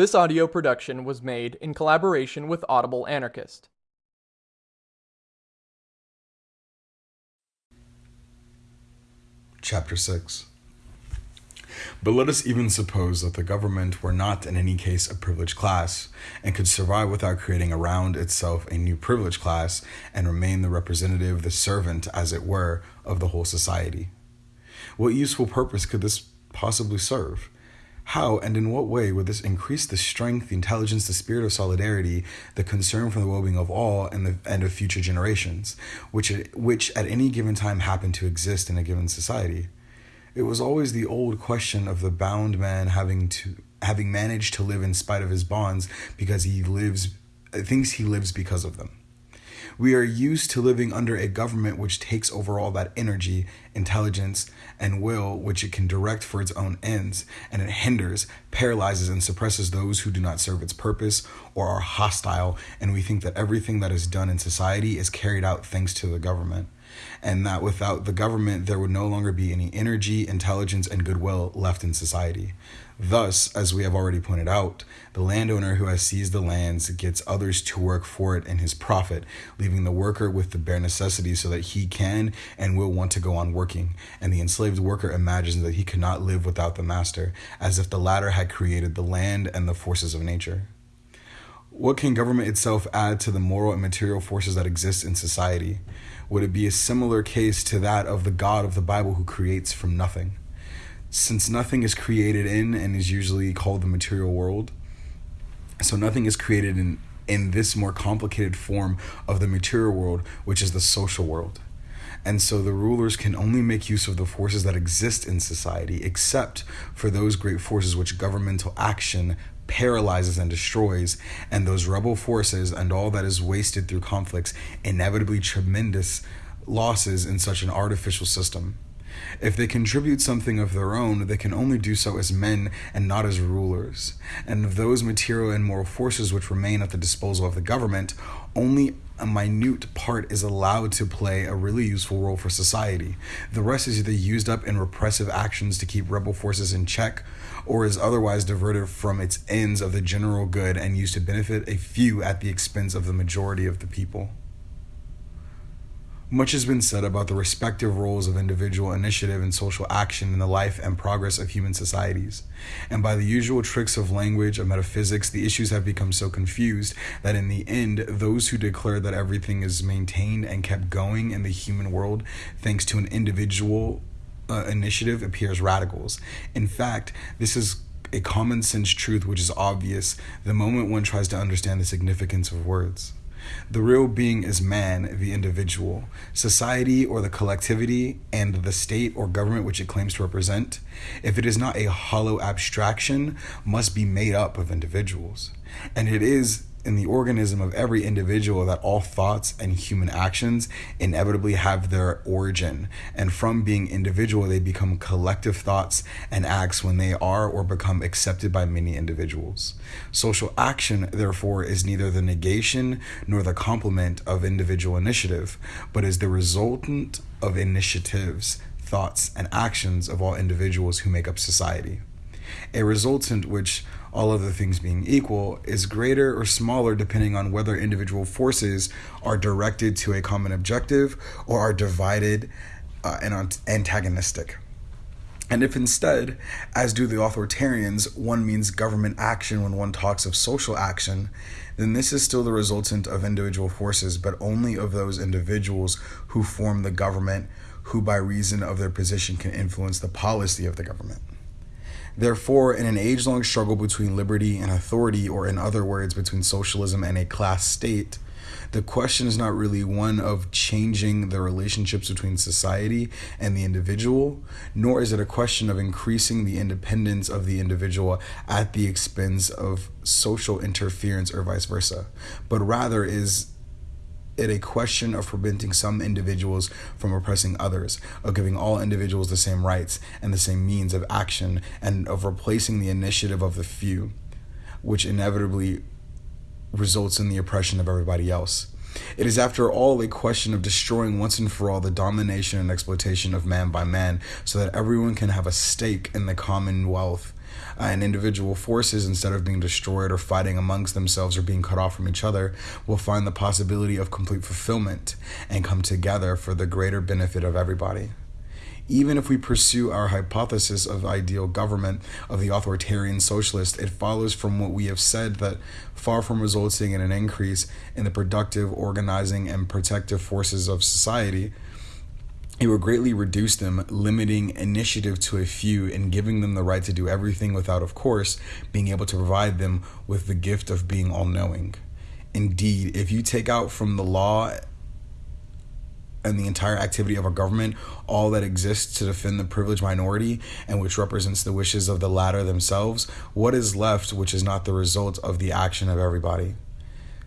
This audio production was made in collaboration with Audible Anarchist. Chapter 6 But let us even suppose that the government were not in any case a privileged class, and could survive without creating around itself a new privileged class, and remain the representative, the servant, as it were, of the whole society. What useful purpose could this possibly serve? How and in what way would this increase the strength, the intelligence, the spirit of solidarity, the concern for the well-being of all and the and of future generations, which which at any given time happen to exist in a given society? It was always the old question of the bound man having to having managed to live in spite of his bonds because he lives thinks he lives because of them. We are used to living under a government which takes over all that energy, intelligence, and will which it can direct for its own ends, and it hinders, paralyzes, and suppresses those who do not serve its purpose or are hostile, and we think that everything that is done in society is carried out thanks to the government and that without the government, there would no longer be any energy, intelligence, and goodwill left in society. Thus, as we have already pointed out, the landowner who has seized the lands gets others to work for it in his profit, leaving the worker with the bare necessities so that he can and will want to go on working. And the enslaved worker imagines that he cannot live without the master, as if the latter had created the land and the forces of nature. What can government itself add to the moral and material forces that exist in society? Would it be a similar case to that of the God of the Bible who creates from nothing? Since nothing is created in and is usually called the material world, so nothing is created in, in this more complicated form of the material world, which is the social world. And so the rulers can only make use of the forces that exist in society, except for those great forces which governmental action paralyzes and destroys, and those rebel forces and all that is wasted through conflicts, inevitably tremendous losses in such an artificial system. If they contribute something of their own, they can only do so as men and not as rulers. And of those material and moral forces which remain at the disposal of the government, only a minute part is allowed to play a really useful role for society. The rest is either used up in repressive actions to keep rebel forces in check or is otherwise diverted from its ends of the general good and used to benefit a few at the expense of the majority of the people. Much has been said about the respective roles of individual initiative and social action in the life and progress of human societies. And by the usual tricks of language and metaphysics, the issues have become so confused that in the end, those who declare that everything is maintained and kept going in the human world thanks to an individual uh, initiative appears radicals. In fact, this is a common sense truth which is obvious the moment one tries to understand the significance of words. The real being is man, the individual, society or the collectivity, and the state or government which it claims to represent, if it is not a hollow abstraction, must be made up of individuals. And it is in the organism of every individual that all thoughts and human actions inevitably have their origin. And from being individual, they become collective thoughts and acts when they are or become accepted by many individuals. Social action, therefore, is neither the negation nor the complement of individual initiative, but is the resultant of initiatives, thoughts, and actions of all individuals who make up society. A resultant which all other things being equal, is greater or smaller depending on whether individual forces are directed to a common objective or are divided uh, and antagonistic. And if instead, as do the authoritarians, one means government action when one talks of social action, then this is still the resultant of individual forces, but only of those individuals who form the government, who by reason of their position can influence the policy of the government. Therefore, in an age long struggle between liberty and authority, or in other words, between socialism and a class state, the question is not really one of changing the relationships between society and the individual, nor is it a question of increasing the independence of the individual at the expense of social interference or vice versa, but rather is it a question of preventing some individuals from oppressing others, of giving all individuals the same rights and the same means of action, and of replacing the initiative of the few, which inevitably results in the oppression of everybody else. It is, after all, a question of destroying once and for all the domination and exploitation of man by man so that everyone can have a stake in the commonwealth uh, and individual forces, instead of being destroyed or fighting amongst themselves or being cut off from each other, will find the possibility of complete fulfillment and come together for the greater benefit of everybody. Even if we pursue our hypothesis of ideal government of the authoritarian socialist, it follows from what we have said that far from resulting in an increase in the productive, organizing, and protective forces of society, it will greatly reduce them, limiting initiative to a few and giving them the right to do everything without, of course, being able to provide them with the gift of being all knowing. Indeed, if you take out from the law and the entire activity of a government all that exists to defend the privileged minority and which represents the wishes of the latter themselves, what is left which is not the result of the action of everybody?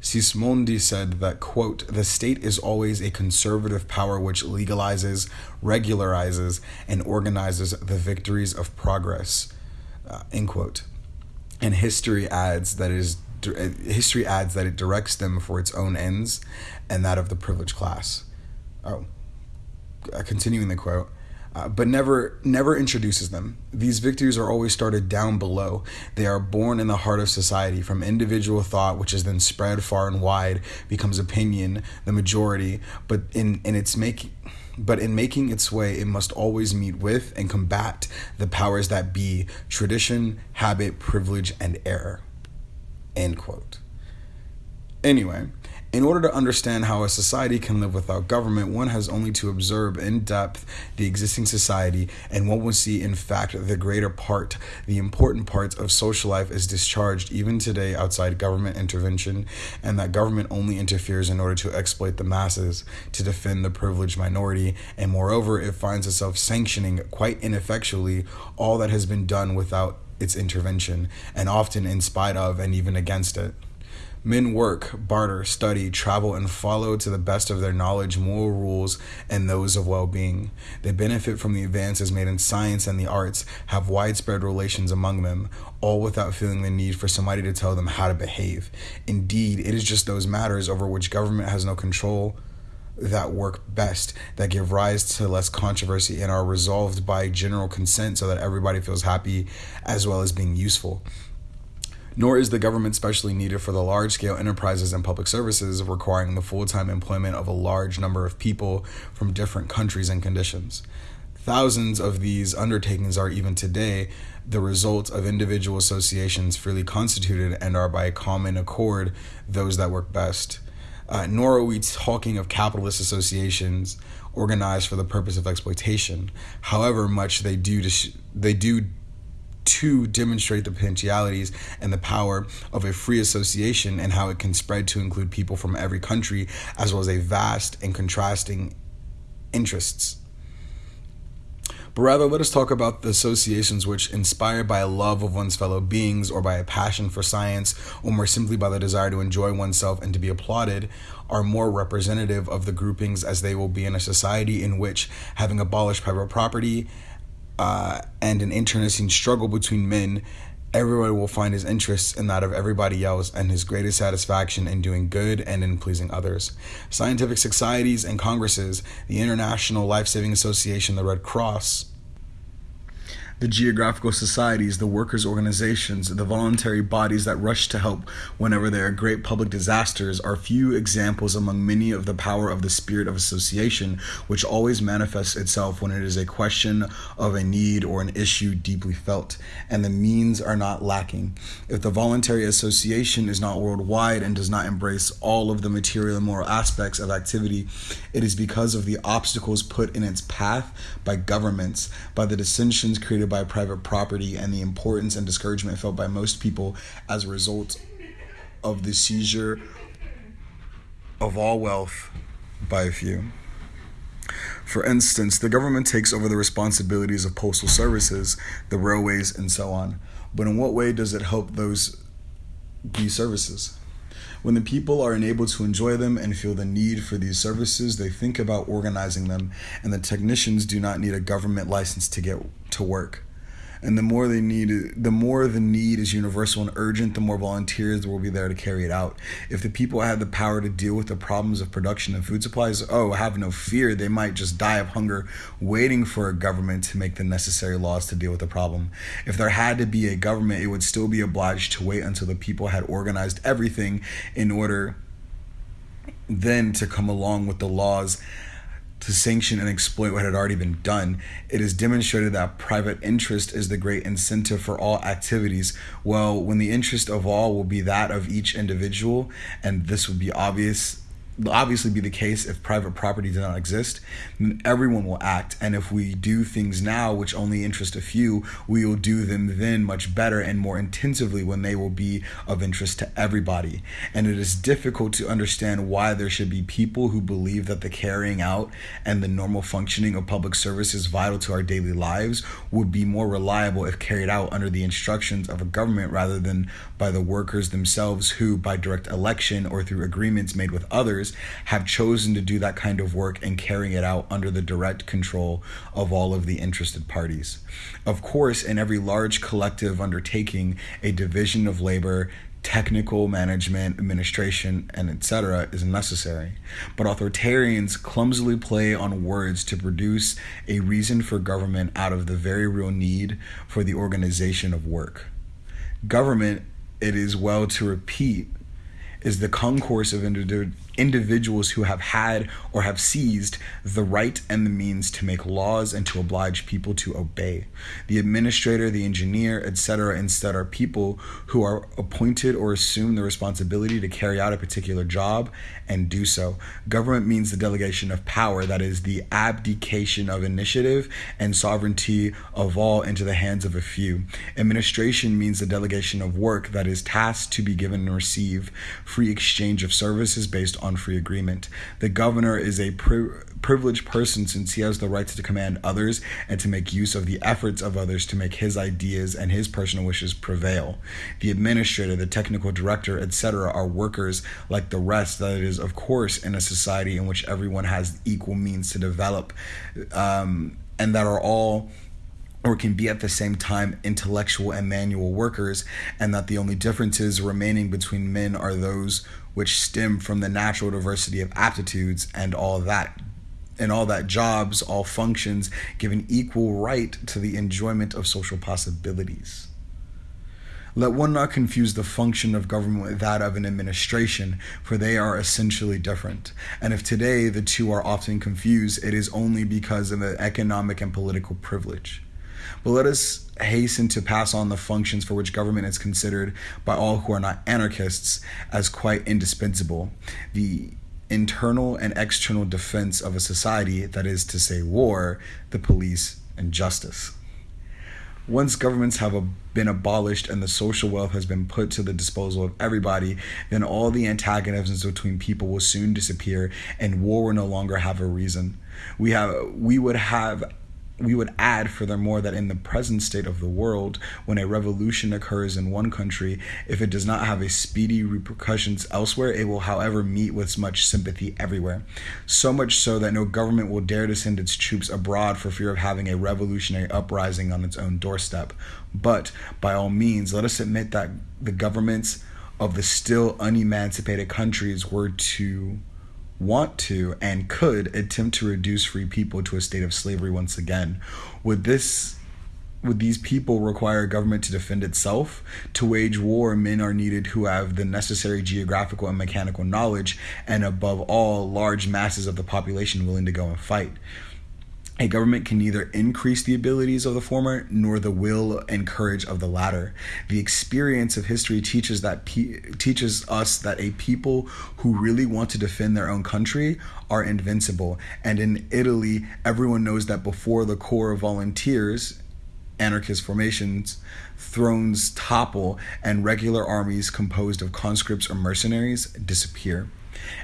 Sismondi said that, quote, the state is always a conservative power which legalizes, regularizes, and organizes the victories of progress, uh, end quote. And history adds that it is history adds that it directs them for its own ends and that of the privileged class. Oh, uh, continuing the quote uh, but never never introduces them. These victories are always started down below. They are born in the heart of society from individual thought, which is then spread far and wide, becomes opinion, the majority. But in in its making. But in making its way, it must always meet with and combat the powers that be tradition, habit, privilege, and error. End quote. Anyway, in order to understand how a society can live without government, one has only to observe in depth the existing society, and one will see, in fact, the greater part, the important parts of social life is discharged even today outside government intervention, and that government only interferes in order to exploit the masses, to defend the privileged minority, and moreover, it finds itself sanctioning quite ineffectually all that has been done without its intervention, and often in spite of and even against it. Men work, barter, study, travel, and follow to the best of their knowledge moral rules and those of well being. They benefit from the advances made in science and the arts, have widespread relations among them, all without feeling the need for somebody to tell them how to behave. Indeed, it is just those matters over which government has no control that work best, that give rise to less controversy, and are resolved by general consent so that everybody feels happy as well as being useful nor is the government specially needed for the large scale enterprises and public services requiring the full time employment of a large number of people from different countries and conditions. Thousands of these undertakings are even today the result of individual associations freely constituted and are by common accord those that work best. Uh, nor are we talking of capitalist associations organized for the purpose of exploitation. However much they do they do to demonstrate the potentialities and the power of a free association and how it can spread to include people from every country, as well as a vast and contrasting interests. But rather, let us talk about the associations which, inspired by a love of one's fellow beings, or by a passion for science, or more simply by the desire to enjoy oneself and to be applauded, are more representative of the groupings as they will be in a society in which, having abolished private property, uh, and an internecine struggle between men, everyone will find his interests in that of everybody else and his greatest satisfaction in doing good and in pleasing others. Scientific societies and congresses, the International Life Saving Association, the Red Cross, the geographical societies, the workers' organizations, the voluntary bodies that rush to help whenever there are great public disasters are few examples among many of the power of the spirit of association, which always manifests itself when it is a question of a need or an issue deeply felt, and the means are not lacking. If the voluntary association is not worldwide and does not embrace all of the material and moral aspects of activity, it is because of the obstacles put in its path by governments, by the dissensions created by private property and the importance and discouragement felt by most people as a result of the seizure of all wealth by a few. For instance, the government takes over the responsibilities of postal services, the railways, and so on. But in what way does it help those these services? When the people are unable to enjoy them and feel the need for these services, they think about organizing them, and the technicians do not need a government license to get to work. And the more they need the more the need is universal and urgent the more volunteers will be there to carry it out. If the people had the power to deal with the problems of production and food supplies oh have no fear. They might just die of hunger waiting for a government to make the necessary laws to deal with the problem. If there had to be a government it would still be obliged to wait until the people had organized everything in order then to come along with the laws to sanction and exploit what had already been done. It is demonstrated that private interest is the great incentive for all activities. Well, when the interest of all will be that of each individual, and this would be obvious obviously be the case if private property does not exist, then everyone will act. And if we do things now which only interest a few, we will do them then much better and more intensively when they will be of interest to everybody. And it is difficult to understand why there should be people who believe that the carrying out and the normal functioning of public services vital to our daily lives would be more reliable if carried out under the instructions of a government rather than by the workers themselves who, by direct election or through agreements made with others, have chosen to do that kind of work and carrying it out under the direct control of all of the interested parties. Of course, in every large collective undertaking, a division of labor technical management, administration, and etc. is necessary. But authoritarians clumsily play on words to produce a reason for government out of the very real need for the organization of work. Government, it is well to repeat, is the concourse of individuals individuals who have had or have seized the right and the means to make laws and to oblige people to obey. The administrator, the engineer, etc., instead are people who are appointed or assume the responsibility to carry out a particular job and do so. Government means the delegation of power, that is, the abdication of initiative and sovereignty of all into the hands of a few. Administration means the delegation of work, that is, tasks to be given and receive, free exchange of services based on on free agreement. The governor is a pri- privileged person since he has the right to command others and to make use of the efforts of others to make his ideas and his personal wishes prevail. The administrator, the technical director, etc., are workers like the rest, that is, of course, in a society in which everyone has equal means to develop, um, and that are all or can be at the same time intellectual and manual workers, and that the only differences remaining between men are those which stem from the natural diversity of aptitudes and all that and all that jobs, all functions, give an equal right to the enjoyment of social possibilities. Let one not confuse the function of government with that of an administration, for they are essentially different. And if today the two are often confused, it is only because of an economic and political privilege. But let us hasten to pass on the functions for which government is considered by all who are not anarchists as quite indispensable. The internal and external defense of a society, that is to say, war, the police, and justice. Once governments have been abolished and the social wealth has been put to the disposal of everybody, then all the antagonisms between people will soon disappear and war will no longer have a reason. We have we would have we would add, furthermore, that in the present state of the world, when a revolution occurs in one country, if it does not have a speedy repercussions elsewhere, it will, however, meet with much sympathy everywhere. So much so that no government will dare to send its troops abroad for fear of having a revolutionary uprising on its own doorstep. But, by all means, let us admit that the governments of the still unemancipated countries were to want to and could attempt to reduce free people to a state of slavery once again. Would this would these people require a government to defend itself? To wage war, men are needed who have the necessary geographical and mechanical knowledge, and above all, large masses of the population willing to go and fight. A government can neither increase the abilities of the former nor the will and courage of the latter. The experience of history teaches that pe- teaches us that a people who really want to defend their own country are invincible. And in Italy, everyone knows that before the corps of volunteers, anarchist formations, thrones topple, and regular armies composed of conscripts or mercenaries disappear.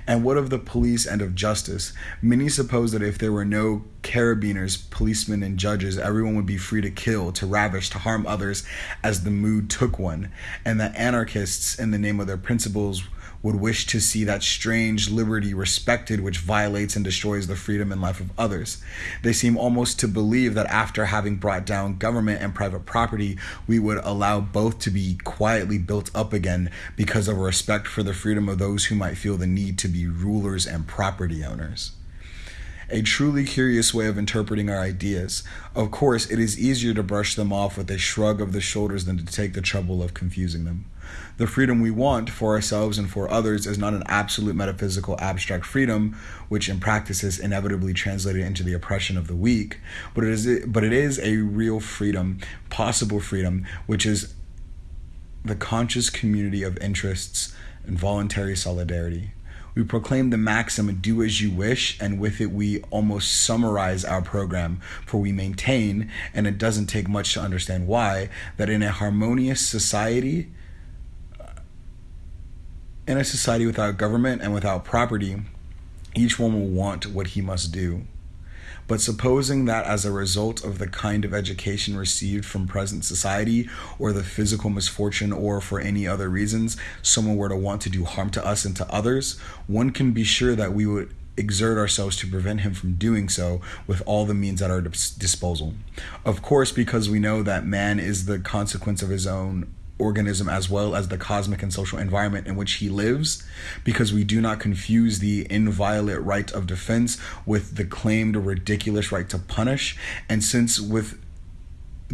And what of the police and of justice? Many suppose that if there were no carabinieri, policemen, and judges, everyone would be free to kill, to ravish, to harm others as the mood took one, and that anarchists, in the name of their principles, would wish to see that strange liberty respected which violates and destroys the freedom and life of others. They seem almost to believe that after having brought down government and private property, we would allow both to be quietly built up again because of respect for the freedom of those who might feel the need to be rulers and property owners a truly curious way of interpreting our ideas. Of course, it is easier to brush them off with a shrug of the shoulders than to take the trouble of confusing them. The freedom we want for ourselves and for others is not an absolute metaphysical abstract freedom, which in practice is inevitably translated into the oppression of the weak, but it is but it is a real freedom, possible freedom, which is the conscious community of interests and voluntary solidarity. We proclaim the maxim, do as you wish, and with it we almost summarize our program, for we maintain, and it doesn't take much to understand why, that in a harmonious society, in a society without government and without property, each one will want what he must do. But supposing that as a result of the kind of education received from present society, or the physical misfortune, or for any other reasons, someone were to want to do harm to us and to others, one can be sure that we would exert ourselves to prevent him from doing so with all the means at our disposal. Of course, because we know that man is the consequence of his own organism as well as the cosmic and social environment in which he lives, because we do not confuse the inviolate right of defense with the claimed ridiculous right to punish. And since with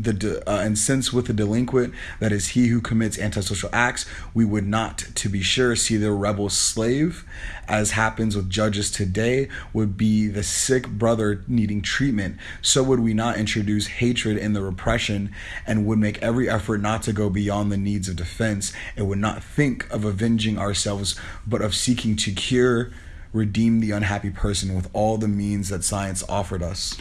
the uh, and since with the delinquent that is he who commits antisocial acts we would not to be sure see the rebel slave as happens with judges today would be the sick brother needing treatment. So would we not introduce hatred in the repression and would make every effort not to go beyond the needs of defense and would not think of avenging ourselves but of seeking to cure redeem the unhappy person with all the means that science offered us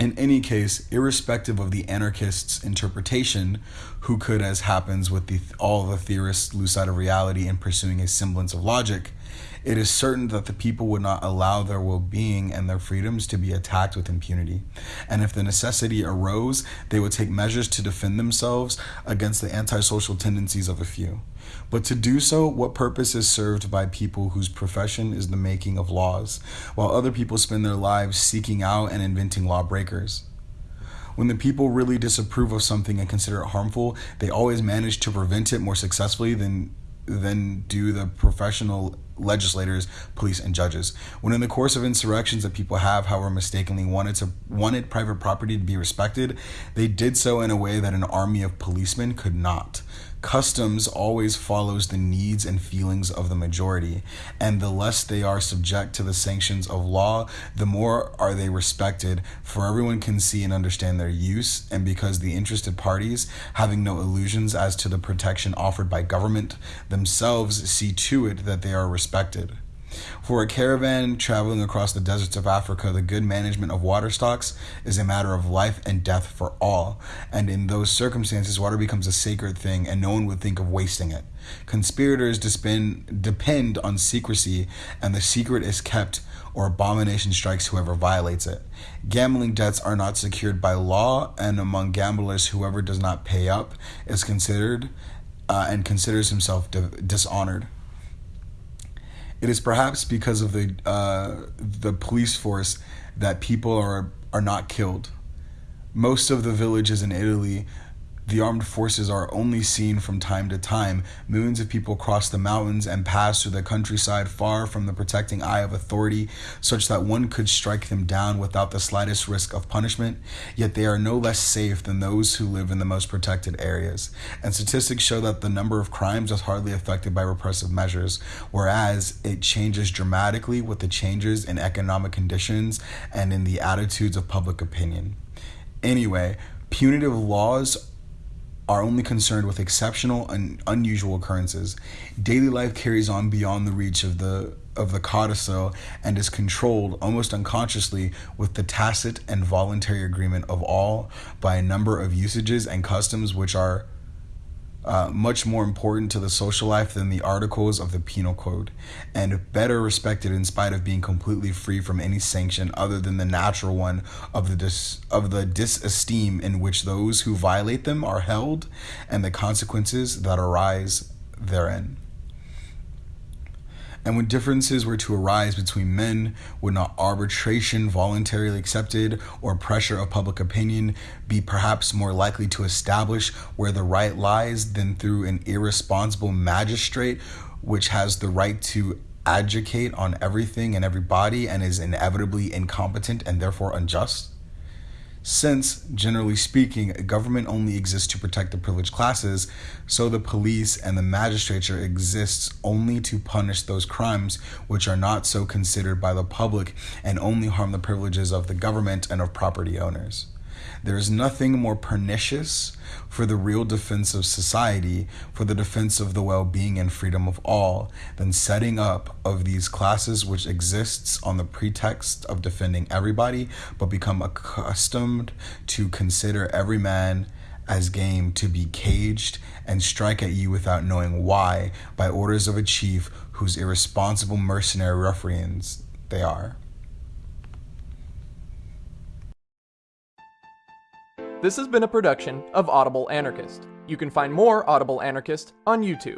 in any case, irrespective of the anarchist's interpretation, who could, as happens with the, all the theorists, lose sight of reality in pursuing a semblance of logic, it is certain that the people would not allow their well being and their freedoms to be attacked with impunity. And if the necessity arose, they would take measures to defend themselves against the antisocial tendencies of a few. But to do so, what purpose is served by people whose profession is the making of laws, while other people spend their lives seeking out and inventing lawbreakers? When the people really disapprove of something and consider it harmful, they always manage to prevent it more successfully than than do the professional legislators, police, and judges. When in the course of insurrections that people have, however mistakenly wanted to wanted private property to be respected, they did so in a way that an army of policemen could not customs always follows the needs and feelings of the majority and the less they are subject to the sanctions of law the more are they respected for everyone can see and understand their use and because the interested parties having no illusions as to the protection offered by government themselves see to it that they are respected for a caravan traveling across the deserts of Africa, the good management of water stocks is a matter of life and death for all. And in those circumstances, water becomes a sacred thing, and no one would think of wasting it. Conspirators depend, depend on secrecy, and the secret is kept, or abomination strikes whoever violates it. Gambling debts are not secured by law, and among gamblers, whoever does not pay up is considered uh, and considers himself dishonored. It is perhaps because of the uh, the police force that people are are not killed. Most of the villages in Italy the armed forces are only seen from time to time. Millions of people cross the mountains and pass through the countryside far from the protecting eye of authority, such that one could strike them down without the slightest risk of punishment. Yet they are no less safe than those who live in the most protected areas. And statistics show that the number of crimes is hardly affected by repressive measures, whereas it changes dramatically with the changes in economic conditions and in the attitudes of public opinion. Anyway, punitive laws are only concerned with exceptional and unusual occurrences. Daily life carries on beyond the reach of the of the codicil and is controlled almost unconsciously with the tacit and voluntary agreement of all by a number of usages and customs which are uh, much more important to the social life than the articles of the penal code, and better respected in spite of being completely free from any sanction other than the natural one of the dis- of the disesteem in which those who violate them are held, and the consequences that arise therein. And when differences were to arise between men, would not arbitration voluntarily accepted or pressure of public opinion be perhaps more likely to establish where the right lies than through an irresponsible magistrate which has the right to adjudicate on everything and everybody and is inevitably incompetent and therefore unjust? Since, generally speaking, a government only exists to protect the privileged classes, so the police and the magistrature exists only to punish those crimes which are not so considered by the public and only harm the privileges of the government and of property owners. There is nothing more pernicious for the real defense of society, for the defense of the well being and freedom of all, than setting up of these classes which exists on the pretext of defending everybody, but become accustomed to consider every man as game to be caged and strike at you without knowing why, by orders of a chief whose irresponsible mercenary ruffians they are. This has been a production of Audible Anarchist. You can find more Audible Anarchist on YouTube.